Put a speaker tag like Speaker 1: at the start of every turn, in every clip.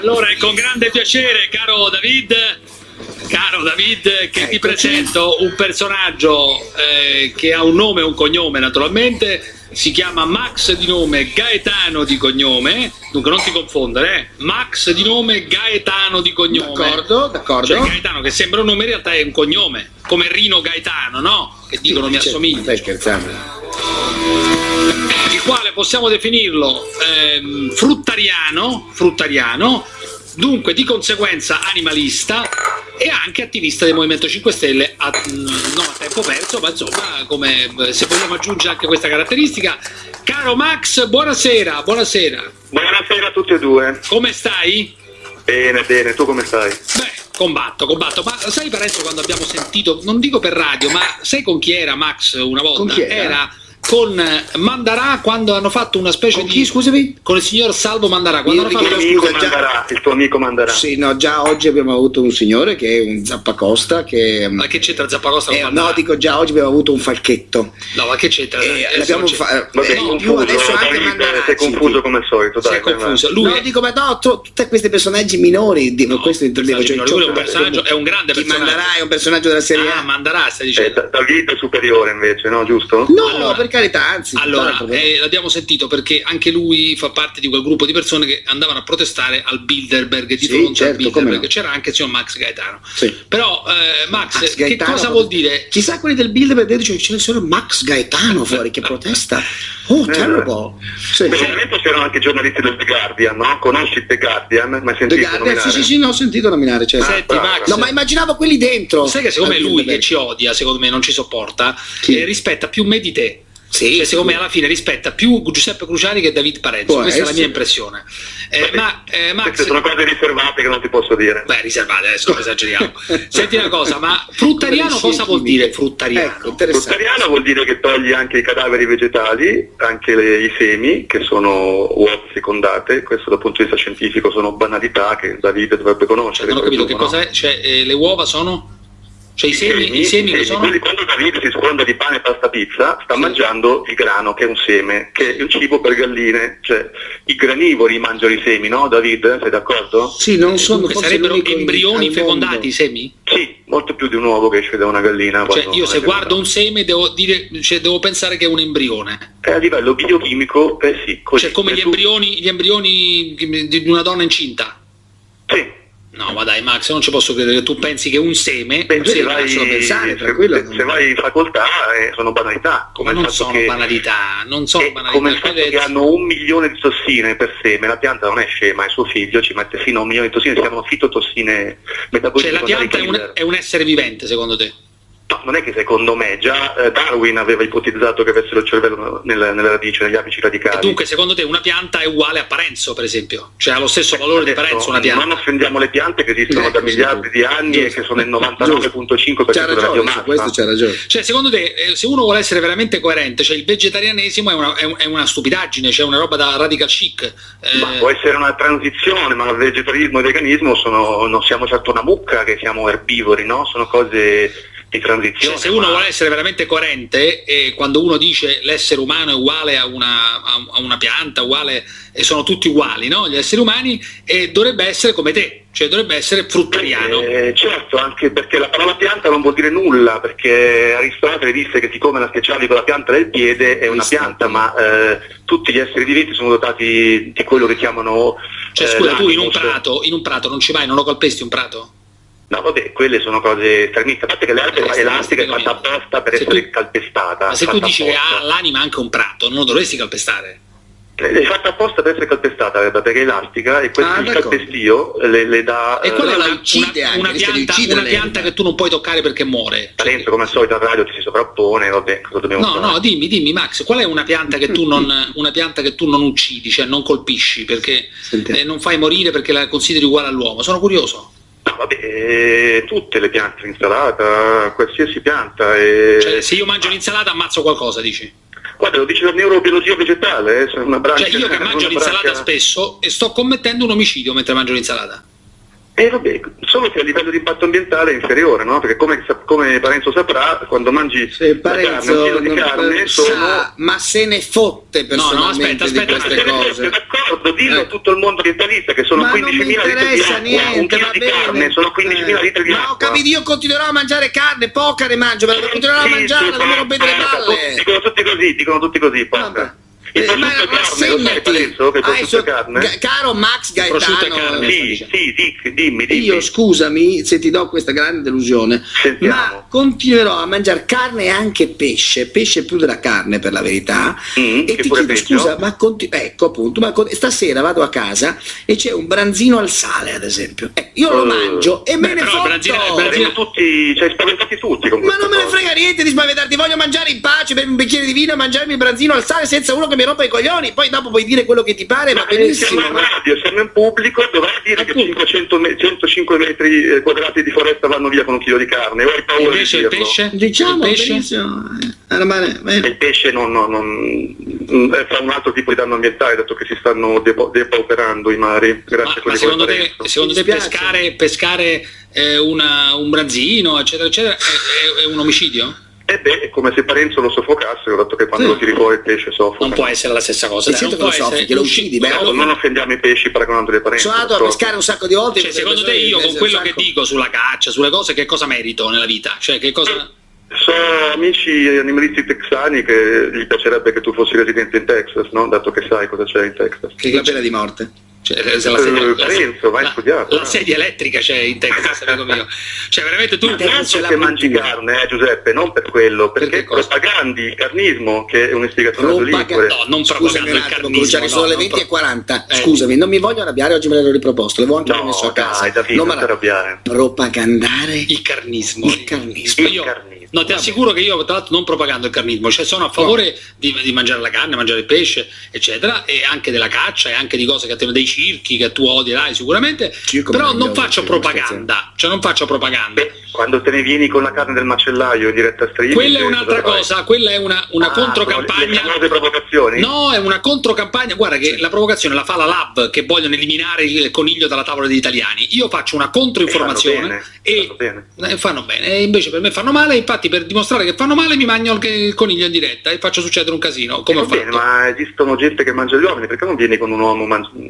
Speaker 1: Allora è con grande piacere, caro David, caro David, che ti presento un personaggio eh, che ha un nome e un cognome naturalmente, si chiama Max di nome, Gaetano di cognome, dunque non ti confondere, eh? Max di nome, Gaetano di cognome.
Speaker 2: D'accordo, d'accordo.
Speaker 1: Cioè Gaetano che sembra un nome in realtà è un cognome, come Rino Gaetano, no? Che dicono mi assomiglia.
Speaker 2: Stai scherzando?
Speaker 1: Possiamo definirlo ehm, fruttariano, fruttariano, dunque di conseguenza animalista e anche attivista del Movimento 5 Stelle, a, mm, non a tempo perso, ma insomma, come, eh, se vogliamo aggiungere anche questa caratteristica. Caro Max, buonasera, buonasera,
Speaker 3: Buonasera a tutti e due.
Speaker 1: come stai?
Speaker 3: Bene, bene, tu come stai?
Speaker 1: Beh, combatto, combatto, ma sai Parenzo quando abbiamo sentito, non dico per radio, ma sai con chi era Max una volta?
Speaker 2: Con chi era?
Speaker 1: Con Mandarà quando hanno fatto una specie
Speaker 2: Con
Speaker 1: di...
Speaker 2: chi, scusami?
Speaker 1: Con il signor Salvo Mandarà, quando
Speaker 2: Io
Speaker 1: hanno
Speaker 3: Il
Speaker 1: fatto...
Speaker 3: tuo amico
Speaker 2: scusa, già-
Speaker 3: manderà, il tuo amico manderà.
Speaker 2: Sì, no, già oggi abbiamo avuto un signore che è un zappacosta che...
Speaker 1: Ma che c'entra Zappacosta
Speaker 2: eh,
Speaker 1: Mandarà?
Speaker 2: no, dico già oggi abbiamo avuto un falchetto.
Speaker 1: No, ma che c'entra?
Speaker 2: Eh,
Speaker 1: Eh,
Speaker 2: l'abbiamo fa-
Speaker 3: Vabbè,
Speaker 2: eh,
Speaker 1: no,
Speaker 2: in
Speaker 3: confuso,
Speaker 2: più adesso anche Mandarà.
Speaker 3: sei confuso come al solito, dai. vai,
Speaker 1: confuso. Lui
Speaker 2: No, dico, ma no, tu- tutti questi personaggi minori, di-
Speaker 1: No,
Speaker 2: questo intendevo.
Speaker 1: minori, lui è un personaggio- è un grande
Speaker 2: chi
Speaker 1: personaggio.
Speaker 2: Mandarà è un personaggio della serie
Speaker 1: Ah,
Speaker 2: A.
Speaker 1: Mandarà stai
Speaker 3: Eh,
Speaker 1: dicendo?
Speaker 3: David è superiore invece, no? Giusto?
Speaker 2: No,
Speaker 1: Allora-
Speaker 2: per carità, anzi.
Speaker 1: Allora, eh, l'abbiamo sentito perché anche lui fa parte di quel gruppo di persone che andavano a protestare al Bilderberg di
Speaker 2: Sì,
Speaker 1: fronte
Speaker 2: certo,
Speaker 1: al Bilderberg.
Speaker 2: no.
Speaker 1: C'era anche il signor Max Gaetano.
Speaker 2: Sì.
Speaker 1: Però, eh, Max,
Speaker 2: Max
Speaker 1: che
Speaker 2: Gaetano,
Speaker 1: cosa vuol dire?
Speaker 2: Chissà quelli del Bilderberg dice c'è il signor Max Gaetano fuori che protesta. Oh,
Speaker 3: Eh,
Speaker 2: terrible. Sì.
Speaker 3: Specialmente c'erano anche giornalisti del The Guardian, no? Conosci The Guardian? Ma hai
Speaker 2: The
Speaker 3: sentito
Speaker 2: Guardian,
Speaker 3: nominare?
Speaker 2: sì, sì, sì, no, ho sentito nominare. Certo.
Speaker 1: Senti,
Speaker 3: bravo.
Speaker 1: Max,
Speaker 2: No, ma immaginavo quelli dentro.
Speaker 1: sai che secondo me lui che ci odia, secondo me non ci sopporta,
Speaker 2: Chi?
Speaker 1: eh, rispetta più me di te.
Speaker 2: Sì,
Speaker 1: Cioè, secondo me alla fine rispetta più Giuseppe Cruciani che David Parenzo,
Speaker 2: Può
Speaker 1: questa è la
Speaker 2: essere.
Speaker 1: mia impressione. Eh, ma eh, Max,
Speaker 3: Queste sono cose riservate che non ti posso dire.
Speaker 1: Beh, riservate, adesso non esageriamo. Senti una cosa, ma fruttariano cosa vuol dire fruttariano?
Speaker 2: Ecco.
Speaker 3: Fruttariano vuol dire che toglie anche i cadaveri vegetali, anche le- i semi, che sono uova fecondate, questo dal punto di vista scientifico sono banalità che Davide dovrebbe conoscere.
Speaker 1: non ho capito che
Speaker 3: no?
Speaker 1: cos'è, cioè eh, le uova sono? Cioè i semi, i semi che sono?
Speaker 3: quelli- quando Davide si sfonda di pane, pasta, pizza, sta
Speaker 1: Sì.
Speaker 3: mangiando il grano, che è un seme, che è un cibo per galline, cioè i granivori mangiano i semi, no Davide? Sei d'accordo?
Speaker 2: Sì, non sono
Speaker 1: sarebbero embrioni fecondati i semi?
Speaker 3: Sì, molto più di un uovo che esce da una gallina.
Speaker 1: Cioè io se guardo un seme devo, dire, cioè, devo pensare che è un embrione.
Speaker 3: Eh, a livello biochimico, eh sì, così.
Speaker 1: Cioè come gli
Speaker 3: tu-
Speaker 1: embrioni, gli embrioni di una donna incinta.
Speaker 3: Sì.
Speaker 1: No, ma dai Max, non ci posso credere tu pensi che un seme,
Speaker 3: Beh, se vai,
Speaker 2: pensare,
Speaker 3: se- se, vai in facoltà eh, sono banalità, come
Speaker 1: ma non sono
Speaker 3: che,
Speaker 1: banalità, non sono banalità.
Speaker 3: come il fatto che hanno un milione di tossine per seme, la pianta non è scema, e suo figlio ci mette fino a un milione di tossine, si chiamano fitotossine metaboliche.
Speaker 1: Cioè la pianta è un, è un essere vivente secondo te?
Speaker 3: No, non è che secondo me, già eh, Darwin aveva ipotizzato che avessero il cervello nel- nella radice, negli apici radicali.
Speaker 1: E dunque secondo te una pianta è uguale a Parenzo per esempio? Cioè ha lo stesso valore di
Speaker 3: Adesso,
Speaker 1: Parenzo una pianta?
Speaker 3: Non offendiamo le piante che esistono
Speaker 2: Eh,
Speaker 3: da miliardi di anni e
Speaker 2: giusto.
Speaker 3: che sono il
Speaker 2: C'ha
Speaker 3: 99.5% della biomassa.
Speaker 2: questo c'ha ragione.
Speaker 1: Cioè, secondo te, eh, se uno vuole essere veramente coerente, cioè il vegetarianesimo è una, è un- è una stupidaggine, cioè una roba da radical chic. Eh,
Speaker 3: Ma può essere una transizione, ma il vegetarianismo e il veganismo sono, non siamo certo una mucca che siamo erbivori, no? Sono cose di transizione.
Speaker 1: cioè, se uno
Speaker 3: ma-
Speaker 1: vuole essere veramente coerente, e quando uno dice l'essere umano è uguale a una, a- una pianta, uguale, e sono tutti uguali, no? Gli esseri umani, e dovrebbe essere come te, cioè dovrebbe essere fruttariano.
Speaker 3: Eh, certo, anche perché la parola pianta non vuol dire nulla, perché Aristotele disse che siccome la schiacciavi con la pianta del piede è una pianta, ma eh, tutti gli esseri viventi sono dotati di quello che chiamano...
Speaker 1: Cioè,
Speaker 3: eh,
Speaker 1: scusa, tu in un, prato, in un prato non ci vai, non lo calpesti un prato?
Speaker 3: No, vabbè, quelle sono cose estremiste. A parte che l'erba
Speaker 1: Eh,
Speaker 3: elastica è fatta apposta per
Speaker 1: Se
Speaker 3: essere
Speaker 1: tu-
Speaker 3: calpestata.
Speaker 1: Ma se tu dici che ha l'anima anche un prato, non lo dovresti calpestare.
Speaker 3: Eh, È fatta apposta per essere calpestata l'erba perché è elastica e questo
Speaker 2: Ah,
Speaker 3: il calpestio le, le dà...
Speaker 1: E qual è
Speaker 3: eh,
Speaker 2: la
Speaker 1: una,
Speaker 2: uccide
Speaker 1: una-
Speaker 2: anche,
Speaker 1: una pianta, una pianta che tu non puoi toccare perché muore?
Speaker 3: Parenzo, come al solito a radio ti si sovrappone, vabbè, cosa dobbiamo
Speaker 1: No,
Speaker 3: fare?
Speaker 1: no, dimmi, dimmi Max, qual è una pianta che tu non, una pianta che tu non uccidi, cioè non colpisci, perché eh, non fai morire perché la consideri uguale all'uomo? Sono curioso.
Speaker 3: No, vabbè, eh, tutte le piante, l'insalata, qualsiasi pianta. eh.
Speaker 1: Cioè, se io mangio l'insalata ammazzo qualcosa, dici?
Speaker 3: Guarda, lo dice la neurobiologia vegetale, eh, sono una branca...
Speaker 1: Cioè io che mangio l'insalata
Speaker 3: branca-
Speaker 1: spesso e sto commettendo un omicidio mentre mangio l'insalata.
Speaker 3: E vabbè, solo che a livello di impatto ambientale è inferiore, no? Perché come, come Parenzo saprà, quando mangi carne, un
Speaker 2: Parenzo
Speaker 3: chilo carne
Speaker 2: sa,
Speaker 3: sono...
Speaker 2: ma se ne fotte
Speaker 1: no,
Speaker 2: personalmente
Speaker 1: aspetta,
Speaker 2: di
Speaker 1: aspetta,
Speaker 2: queste
Speaker 3: Ma se
Speaker 2: cose.
Speaker 3: d'accordo, dillo
Speaker 2: Eh.
Speaker 3: a tutto il mondo ambientalista che sono
Speaker 2: Ma non
Speaker 3: 15.000
Speaker 2: mi
Speaker 3: litri di acqua, un
Speaker 2: niente,
Speaker 3: chilo
Speaker 2: va
Speaker 3: di
Speaker 2: bene.
Speaker 3: carne, sono 15.000
Speaker 2: Eh.
Speaker 3: litri di
Speaker 2: Ma
Speaker 3: acqua.
Speaker 2: ho capito, io continuerò a mangiare carne, poca ne mangio, ma la continuerò a mangiare,
Speaker 3: sì,
Speaker 2: non mi rompete le
Speaker 3: basta,
Speaker 2: balle.
Speaker 3: Dicono tutti così, dicono tutti così,
Speaker 2: Vabbè. Eh, ma
Speaker 3: prosciutto è carne, lo sai
Speaker 2: rassegnati.
Speaker 3: Parenzo, che il
Speaker 2: Ah,
Speaker 3: prosciutto è
Speaker 2: so-
Speaker 3: carne?
Speaker 2: Ga- caro Max Gaetano.
Speaker 3: Sì, sì, dic- dimmi, dimmi.
Speaker 2: io scusami se ti do questa grande delusione,
Speaker 3: Sentiamo.
Speaker 2: ma continuerò a mangiare carne e anche pesce, pesce più della carne per la verità.
Speaker 3: Mm,
Speaker 2: e ti chiedo
Speaker 3: peggio.
Speaker 2: scusa, ma conti- ecco appunto, ma con- stasera vado a casa e c'è un branzino al sale, ad esempio. Eh, io lo
Speaker 3: Eh,
Speaker 2: mangio e me
Speaker 1: beh,
Speaker 2: ne
Speaker 1: però il
Speaker 2: fotto.
Speaker 1: branzino- branzino-
Speaker 3: tutti, cioè spaventati tutti con
Speaker 2: Ma non me ne frega niente di spaventarti, voglio mangiare in pace, bere un bicchiere di vino e mangiarmi il branzino al sale senza uno che mi rompa i coglioni. Poi dopo puoi dire quello che ti pare,
Speaker 3: Ma eh,
Speaker 2: benissimo.
Speaker 3: siamo in
Speaker 2: ma-
Speaker 3: radio, siamo in pubblico, dovrai dire che
Speaker 2: Appunto.
Speaker 3: 500 me- 105 metri eh, quadrati di foresta vanno via con un chilo di carne, o hai paura
Speaker 1: Invece
Speaker 3: di
Speaker 1: il
Speaker 3: dirlo?
Speaker 1: pesce?
Speaker 2: Diciamo
Speaker 1: il pesce?
Speaker 2: eh, allora, bene, bene.
Speaker 3: Il pesce non, non- non- mm, fa un altro tipo di danno ambientale, dato che si stanno depo- depauperando i mari, grazie
Speaker 1: Ma,
Speaker 3: a
Speaker 1: ma secondo te, secondo te pescare, pescare eh, una- un branzino, eccetera, eccetera, è, è- è un omicidio?
Speaker 3: E beh, è come se Parenzo lo soffocasse, dato che quando
Speaker 2: Sì.
Speaker 3: lo tiri fuori il pesce soffoca.
Speaker 1: Non può essere la stessa cosa. Dai,
Speaker 2: certo
Speaker 1: non
Speaker 2: che lo soffochi, lo uccidi, beh,
Speaker 3: Ecco, non offendiamo i pesci paragonandoli a Parenzo.
Speaker 2: Sono andato a pescare un sacco di volte.
Speaker 1: Cioè, secondo te io con quello che dico sulla caccia, sulle cose, che cosa merito nella vita? Cioè, che cosa...
Speaker 3: So amici animalisti texani che gli piacerebbe che tu fossi residente in Texas, no? Dato che sai cosa c'è in Texas.
Speaker 2: Che la pena di morte.
Speaker 1: Cioè, se la, sedia, la-
Speaker 3: Parenzo, vai
Speaker 1: la-
Speaker 3: studiato,
Speaker 1: la
Speaker 3: no?
Speaker 1: sedia elettrica c'è in Texas, amico mio. Cioè, veramente tu...
Speaker 2: La
Speaker 3: perché mangi carne, eh, Giuseppe, non per quello,
Speaker 1: Perché
Speaker 3: perché propagandi il carnismo, che è
Speaker 2: Propaga-
Speaker 3: lingue.
Speaker 1: No, non propagando
Speaker 2: un
Speaker 1: il carnismo,
Speaker 2: Cruciani, sono
Speaker 1: no,
Speaker 2: le
Speaker 1: non
Speaker 2: 20 e
Speaker 1: pro-
Speaker 2: 40.
Speaker 1: Eh.
Speaker 2: Scusami, non mi voglio arrabbiare, oggi me l'ero riproposto, l'avevo anche
Speaker 3: No,
Speaker 2: messo a casa.
Speaker 3: dai, Davide,
Speaker 2: Non
Speaker 3: arrabbiare.
Speaker 2: Propagandare
Speaker 1: Il carnismo.
Speaker 2: Il carnismo.
Speaker 3: Il carnismo.
Speaker 1: No, ti assicuro che io, tra l'altro, non propagando il carnismo, cioè sono a favore di, di mangiare la carne, mangiare il pesce, eccetera, e anche della caccia e anche di cose che te dei circhi che tu odierai sicuramente,
Speaker 2: Circo
Speaker 1: però non faccio propaganda, cioè non faccio propaganda.
Speaker 3: Beh, quando te ne vieni con la carne del macellaio in diretta stream...
Speaker 1: Quella è
Speaker 3: eh,
Speaker 1: un'altra
Speaker 3: cosa
Speaker 1: quella è una, una
Speaker 3: Ah,
Speaker 1: controcampagna.
Speaker 3: le famose provocazioni?
Speaker 1: No, è una controcampagna. Guarda che la provocazione la fa la Lab che vogliono eliminare il coniglio dalla tavola degli italiani. Io faccio una controinformazione
Speaker 3: E fanno bene,
Speaker 1: e eh, fanno bene. E invece per me fanno male. Infatti, per dimostrare che fanno male, mi mangio il, il coniglio in diretta e faccio succedere un casino. Come
Speaker 3: Eh,
Speaker 1: ho
Speaker 3: va bene,
Speaker 1: fatto.
Speaker 3: ma esistono gente che mangia gli uomini, perché non vieni con un uomo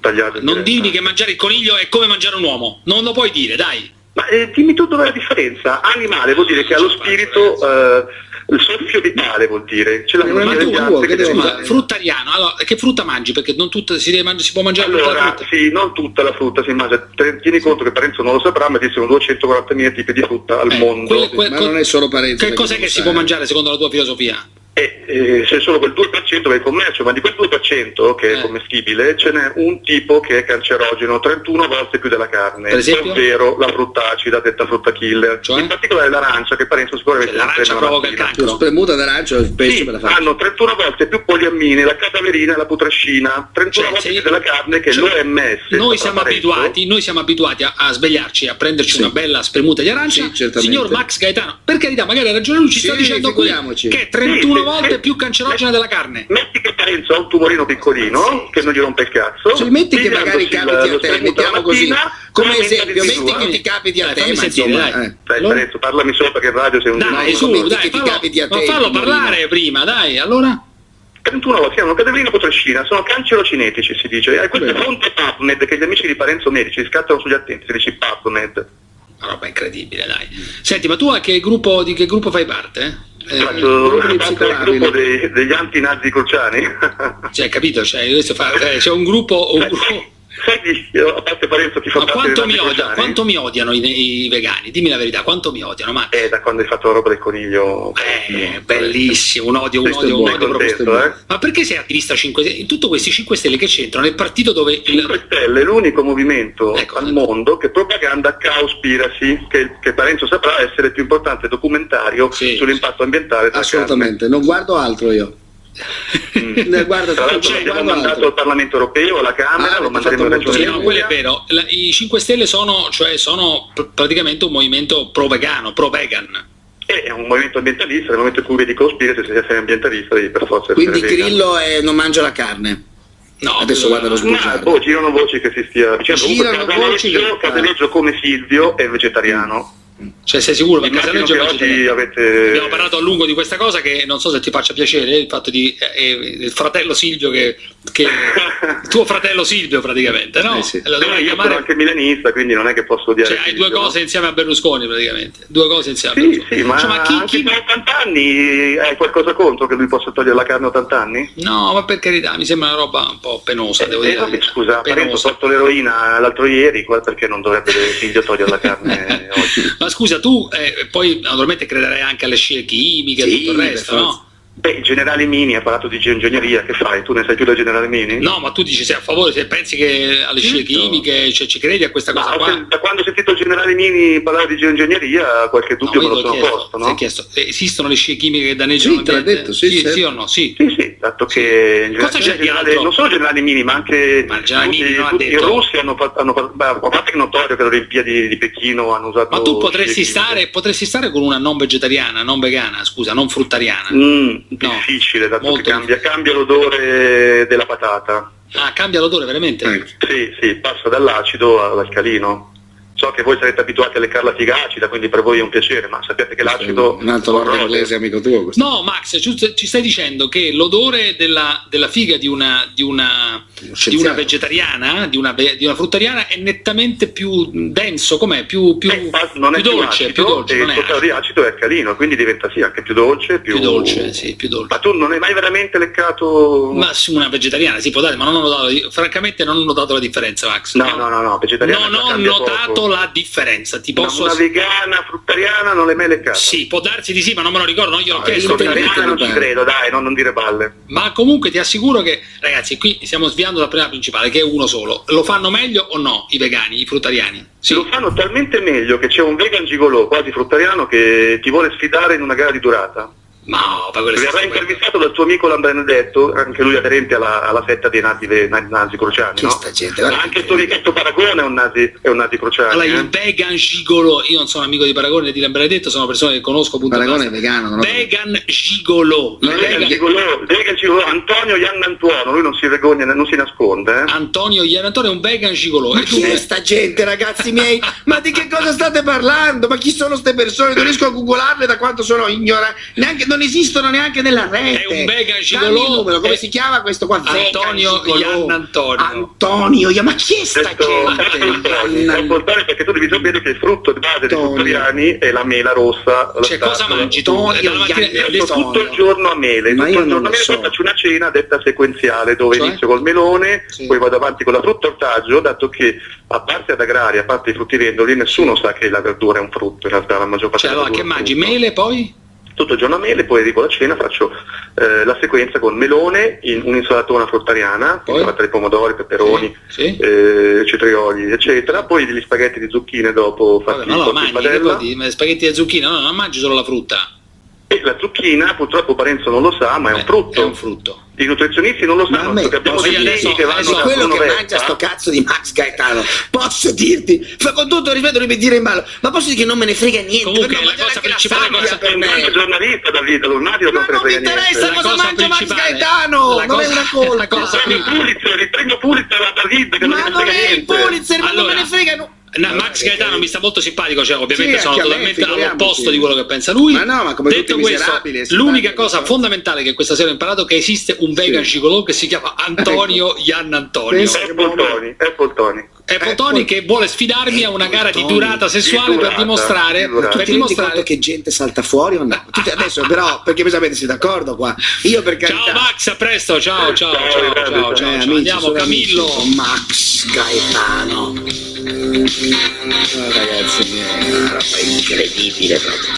Speaker 3: tagliato in
Speaker 1: Non dimmi che mangiare il coniglio è come mangiare un uomo. Non lo puoi dire, dai.
Speaker 3: Ma eh, dimmi tu dov'è la differenza? Animale vuol dire che ha lo spirito, eh, il soffio vitale vuol dire. Ce l'hanno
Speaker 2: Ma tu, tu, che devo
Speaker 1: Scusa, fruttariano. Allora, che frutta mangi? Perché non tutta, si, deve mangi- si può mangiare tutta la
Speaker 3: Allora,
Speaker 1: frutta.
Speaker 3: sì, non tutta la frutta si mangia. Tieni conto che Parenzo non lo saprà, ma esistono 240.000 tipi di frutta al
Speaker 1: Eh,
Speaker 3: mondo.
Speaker 1: quelle- que-
Speaker 2: Ma non è solo Parenzo.
Speaker 1: Che cos'è che si può mangiare secondo la tua filosofia?
Speaker 3: E eh, c'è solo quel 2% che è il commercio, ma di quel 2% che
Speaker 1: Eh.
Speaker 3: è commestibile ce n'è un tipo che è cancerogeno 31 volte più della carne,
Speaker 1: Per esempio?
Speaker 3: ovvero la frutta acida detta frutta killer,
Speaker 1: Cioè?
Speaker 3: in particolare l'arancia che Parenzo sicuramente
Speaker 1: Cioè, l'arancia
Speaker 3: la
Speaker 1: provoca il cancro.
Speaker 2: Spremuta d'arancio il pesce
Speaker 3: Sì,
Speaker 2: la
Speaker 3: hanno 31 volte più poliammine la cadaverina e la putrascina, 31
Speaker 1: Cioè,
Speaker 3: volte più della carne che
Speaker 1: cioè,
Speaker 3: l'OMS.
Speaker 1: Noi siamo abituati, noi siamo abituati a, a svegliarci, a prenderci
Speaker 2: Sì.
Speaker 1: una bella spremuta di arancia.
Speaker 2: Sì.
Speaker 1: Signor Max Gaetano, per carità, magari ha ragione lui, ci
Speaker 2: Sì,
Speaker 1: sta dicendo qui che è 31 Volte più cancerogena della carne.
Speaker 3: Metti che Parenzo ha un tumorino piccolino che non gli rompe il cazzo.
Speaker 2: Cioè, metti che magari capiti
Speaker 3: lo
Speaker 2: a te, mettiamo così, come esempio, metti
Speaker 3: eh.
Speaker 2: che ti capiti a te, ma insomma,
Speaker 1: dai.
Speaker 2: eh.
Speaker 3: Dai
Speaker 1: Allora?
Speaker 3: Parenzo, parlami che in radio sei un
Speaker 1: Dai, su, dai, fallo,
Speaker 2: capiti a
Speaker 1: ma
Speaker 2: te,
Speaker 1: fallo
Speaker 2: Tumorino.
Speaker 1: parlare prima, dai, allora.
Speaker 3: 31 volte, hanno cadaverina e potrascina, sono cancerocinetici si dice. E questa è
Speaker 2: Bene.
Speaker 3: fonte PubMed che gli amici di Parenzo medici scattano sugli attenti, si dice PubMed.
Speaker 1: Una roba incredibile, dai. Senti, ma tu a che gruppo, di che gruppo fai parte? Eh,
Speaker 3: Faccio parte del gruppo dei- degli anti-nazi cruciani.
Speaker 1: cioè, capito? Cioè, fa- eh, c'è un gruppo... Un
Speaker 3: Sai-
Speaker 1: gruppo
Speaker 3: Sai chi, a parte Parenzo chi fa
Speaker 1: ma quanto mi, odia- quanto mi odiano i, i vegani? Dimmi la verità, quanto mi odiano? Ma
Speaker 3: Eh, da quando hai fatto la roba del coniglio.
Speaker 1: Eh, bellissimo, un odio, un odio, un odio
Speaker 3: contento, eh?
Speaker 1: Ma perché sei attivista 5 Stelle? In tutti questi 5 Stelle che c'entrano nel partito dove il...
Speaker 3: 5 Stelle è l'unico movimento
Speaker 1: Ecco.
Speaker 3: al mondo che propaganda Cowspiracy, che, che Parenzo saprà essere il più importante documentario
Speaker 1: Sì.
Speaker 3: sull'impatto ambientale
Speaker 2: Assolutamente, non guardo altro io.
Speaker 3: Mm.
Speaker 2: Ne guardo
Speaker 3: Tra l'altro l'abbiamo mandato
Speaker 2: altro.
Speaker 3: al Parlamento europeo, alla Camera,
Speaker 2: Ah,
Speaker 3: lo manderemo alla
Speaker 2: molto
Speaker 1: Sì,
Speaker 3: Regione
Speaker 1: no, quello è vero. La- I 5 Stelle sono, cioè, sono pr- praticamente un movimento pro-vegano, pro-vegan.
Speaker 3: Eh, È un movimento ambientalista, nel momento in cui vedi Cowspiracy, se sei ambientalista devi per forza
Speaker 2: Quindi. Grillo è non mangia la carne.
Speaker 1: No,
Speaker 2: Adesso
Speaker 1: eh,
Speaker 2: guarda lo
Speaker 3: No,
Speaker 2: sbugiardo.
Speaker 3: boh, girano voci che si stia dicendo.
Speaker 2: Girano
Speaker 3: Comunque
Speaker 2: voci che-
Speaker 3: Casaleggio come Silvio è vegetariano.
Speaker 1: Cioè, sei sicuro? Perché
Speaker 3: che
Speaker 1: è
Speaker 3: oggi avete...
Speaker 1: Abbiamo parlato a lungo di questa cosa che non so se ti faccia piacere, il fatto di eh, eh, il fratello Silvio che, che tuo fratello Silvio praticamente, no?
Speaker 2: Eh sì.
Speaker 1: E Lo
Speaker 3: Però
Speaker 1: dovrei
Speaker 3: io sono
Speaker 1: chiamare
Speaker 3: anche milanista, quindi non è che posso odiare
Speaker 1: cioè, hai due
Speaker 3: Silvio, no?
Speaker 1: cose insieme a Berlusconi praticamente, due cose insieme a
Speaker 3: Sì,
Speaker 1: Berlusconi.
Speaker 3: sì, ma,
Speaker 1: Cioè, ma chi, chi-
Speaker 3: per 80 anni hai qualcosa contro che lui possa togliere la carne a 80 anni?
Speaker 1: No, ma per carità, mi sembra una roba un po' penosa, devo
Speaker 3: Eh,
Speaker 1: dire. la
Speaker 3: vabbè, scusa, Parenzo ha
Speaker 1: penosa.
Speaker 3: tolto l'eroina l'altro ieri, qua perché non dovrebbe figlio togliere la carne oggi?
Speaker 1: Ma scusa, tu eh, poi naturalmente crederai anche alle scie chimiche e
Speaker 2: Sì,
Speaker 1: tutto il resto, no?
Speaker 3: Beh, il generale Mini ha parlato di geoingegneria, che fai? Tu ne sai più del generale Mini?
Speaker 1: No, ma tu dici sei a favore, se pensi che alle scie
Speaker 2: Certo.
Speaker 1: chimiche, cioè, ci credi a questa cosa
Speaker 3: Ma
Speaker 1: qua?
Speaker 3: se- da quando ho sentito il generale Mini parlare di geoingegneria, qualche
Speaker 1: No,
Speaker 3: dubbio
Speaker 1: ma
Speaker 3: me lo sono
Speaker 1: chiesto,
Speaker 3: posto,
Speaker 1: ti ho
Speaker 3: no?
Speaker 1: chiesto, eh, esistono le scie chimiche che danneggiano
Speaker 2: Sì, te l'ha
Speaker 1: l'ambiente?
Speaker 2: detto, sì,
Speaker 1: sì,
Speaker 2: certo.
Speaker 1: sì o no? Sì.
Speaker 3: Sì, sì, dato che il
Speaker 1: Cosa c'è di
Speaker 3: generale- non solo il generale Mini, ma anche
Speaker 1: Ma il generale
Speaker 3: tutti,
Speaker 1: Mini non ha
Speaker 3: tutti i russi hanno fatto, hanno fatto- beh, a parte che è notorio che alle Olimpiadi di Pechino hanno usato
Speaker 1: Ma tu potresti stare, potresti stare con una non vegetariana, non vegana, scusa, non fruttariana.
Speaker 3: Mm, difficile, dato
Speaker 1: molto
Speaker 3: che cambia, cambia l'odore della patata.
Speaker 1: Ah, cambia l'odore veramente?
Speaker 2: Eh.
Speaker 3: Sì, sì, passa dall'acido all'alcalino. So che voi sarete abituati alle carlatiga acida, quindi per voi è un piacere, ma sappiate che l'acido
Speaker 2: Un altro
Speaker 3: corrode.
Speaker 2: inglese amico tuo questo.
Speaker 1: No, Max, ci stai dicendo che l'odore della, della figa di una, di una, di una vegetariana, di una, di una fruttariana, è nettamente più denso, com'è? Più, più,
Speaker 3: Eh, non è
Speaker 1: più
Speaker 3: più,
Speaker 1: dolce,
Speaker 3: acido,
Speaker 1: più dolce,
Speaker 3: e
Speaker 1: non
Speaker 3: il
Speaker 1: è
Speaker 3: totale di
Speaker 1: acido.
Speaker 3: è alcalino, quindi diventa sì anche più dolce, più,
Speaker 1: più dolce, sì, più dolce.
Speaker 3: Ma tu non hai mai veramente leccato...
Speaker 1: Ma su una vegetariana si può dare, ma non ho notato, francamente non ho notato la differenza, Max.
Speaker 3: No, no, no, no, vegetariana
Speaker 1: Non ho notato
Speaker 3: poco.
Speaker 1: La differenza, ti posso...
Speaker 3: Una vegana, fruttariana non l'hai mai leccata?
Speaker 1: Sì, può darsi di sì, ma non me lo ricordo, non gliel'ho
Speaker 2: No,
Speaker 1: chiesto. ovviamente.
Speaker 3: Vegetariana non ci credo, dai, non, non dire balle.
Speaker 1: Ma comunque ti assicuro che, ragazzi, qui stiamo sviando dal problema principale, che è uno solo. Lo fanno meglio o no i vegani, i fruttariani? Sì.
Speaker 3: Lo fanno talmente meglio che c'è un vegan gigolò, quasi fruttariano, che ti vuole sfidare in una gara di durata.
Speaker 1: Ma no, quelle
Speaker 3: Verrà intervistato dal tuo amico Lambenedetto, anche lui aderente alla, alla setta dei nazi, na- nazi crociani,
Speaker 2: Chi
Speaker 3: no?
Speaker 2: sta gente?
Speaker 3: Anche
Speaker 2: che-
Speaker 3: il tuo amichetto Paragone è un nazi, è un nazi crociani.
Speaker 1: Allora,
Speaker 3: eh?
Speaker 1: il vegan gigolo, io non sono amico di Paragone né di Lambertto, sono persone che conosco appunto.
Speaker 2: Paragone è vegano, non
Speaker 1: Vegan gigolo.
Speaker 2: Non
Speaker 3: Vegan
Speaker 1: vegan-
Speaker 3: gigolò, vegan gigolò, Antonio Ian Antuono, lui non si vergogna, non si nasconde. Eh?
Speaker 1: Antonio Ian Antonio è un vegan gigolo.
Speaker 2: Ma
Speaker 1: E tu-
Speaker 2: chi è sta gente, ragazzi miei? Ma di che cosa state parlando? Ma chi sono queste persone? Non riesco a googolarle da quanto sono ignoranti. Neanche, non esistono neanche nella rete.
Speaker 1: È un
Speaker 2: Dammi
Speaker 1: gigolò.
Speaker 2: il numero, come
Speaker 1: È-
Speaker 2: si chiama questo qua?
Speaker 1: Antonio. Ian Antonio.
Speaker 2: Antonio, Ian- ma chi è sta gente?
Speaker 3: importante perché tu devi sapere che il frutto di base dei
Speaker 2: Antonio.
Speaker 3: fruttariani è la mela rossa. la
Speaker 1: Cioè, cosa mangi tu?
Speaker 3: Tutto il giorno a mele,
Speaker 2: Ma
Speaker 3: tutto
Speaker 2: io
Speaker 3: il giorno a mele,
Speaker 2: so.
Speaker 3: poi faccio una cena detta sequenziale dove
Speaker 2: Cioè?
Speaker 3: inizio col melone,
Speaker 2: Sì.
Speaker 3: poi vado avanti con la frutta ortaggio, dato che a parte ad agraria, a parte i fruttivendoli, nessuno sa che la verdura è un frutto, in realtà la maggior parte
Speaker 1: Cioè, allora, che mangi?
Speaker 3: frutto.
Speaker 1: Mele poi?
Speaker 3: Tutto il giorno a mele, poi arrivo alla cena, faccio eh, la sequenza con melone, in, un'insalatona fruttariana,
Speaker 1: Poi?
Speaker 3: insalata di pomodori, peperoni,
Speaker 1: Sì.
Speaker 3: eh, cetrioli, eccetera, poi degli spaghetti di zucchine dopo
Speaker 1: Vabbè,
Speaker 3: fatti
Speaker 1: ma allora
Speaker 3: col
Speaker 1: mangi,
Speaker 3: padella.
Speaker 1: dire? spaghetti e zucchine, no, non mangi solo la frutta.
Speaker 3: E la zucchina, purtroppo Parenzo non lo sa, ma è un
Speaker 1: Eh,
Speaker 3: frutto.
Speaker 1: È un frutto.
Speaker 3: I nutrizionisti non lo
Speaker 2: Ma
Speaker 3: sanno
Speaker 2: me
Speaker 3: perché abbiamo dei chimici che vanno
Speaker 1: adesso
Speaker 3: da
Speaker 2: quello che mangia sto cazzo di Max Gaetano posso dirti fa con tutto il rispetto non mi dire in ballo ma posso dire che non me ne frega niente
Speaker 1: Comunque,
Speaker 2: perché
Speaker 1: la cosa
Speaker 2: la
Speaker 1: principale
Speaker 2: sabbia
Speaker 1: cosa-
Speaker 2: per
Speaker 3: È un grande
Speaker 2: me
Speaker 3: non
Speaker 2: ma non mi
Speaker 3: frega
Speaker 2: interessa
Speaker 3: niente.
Speaker 1: La
Speaker 2: cosa mangia Max Gaetano
Speaker 1: la
Speaker 2: non è una colpa
Speaker 1: la cosa-
Speaker 3: Il premio Pulitzer, il premio Pulitzer a Davide che non
Speaker 2: ma
Speaker 3: me ne
Speaker 2: non
Speaker 3: frega
Speaker 2: è il
Speaker 3: niente.
Speaker 2: Pulitzer ma non me ne frega no.
Speaker 1: No,
Speaker 2: Ma
Speaker 1: Max Gaetano mi sta molto simpatico, cioè ovviamente
Speaker 2: Sì,
Speaker 1: sono totalmente all'opposto di quello che pensa lui.
Speaker 2: Ma no, ma come
Speaker 1: Detto questo, l'unica cosa fondamentale che questa sera ho imparato è che esiste un vegan gigolò che si chiama Antonio Ian Antonio.
Speaker 2: Pensa-
Speaker 3: Apple Tony, Tony.
Speaker 1: Apple Tony che vuole sfidarmi a una gara di durata sessuale
Speaker 3: Di
Speaker 1: per
Speaker 3: durata,
Speaker 1: dimostrare,
Speaker 3: di
Speaker 1: per dimostrare
Speaker 2: conto che gente salta fuori o no? Tutti adesso però perché voi sapete siete d'accordo qua io per carità
Speaker 1: Ciao Max, a presto, ciao ciao
Speaker 3: Ciao,
Speaker 1: ciao ciao,
Speaker 3: ciao.
Speaker 1: ciao,
Speaker 2: Eh,
Speaker 1: ciao.
Speaker 2: amici,
Speaker 1: Andiamo Camillo.
Speaker 2: amici Max Gaetano Oh, ragazzi una roba incredibile proprio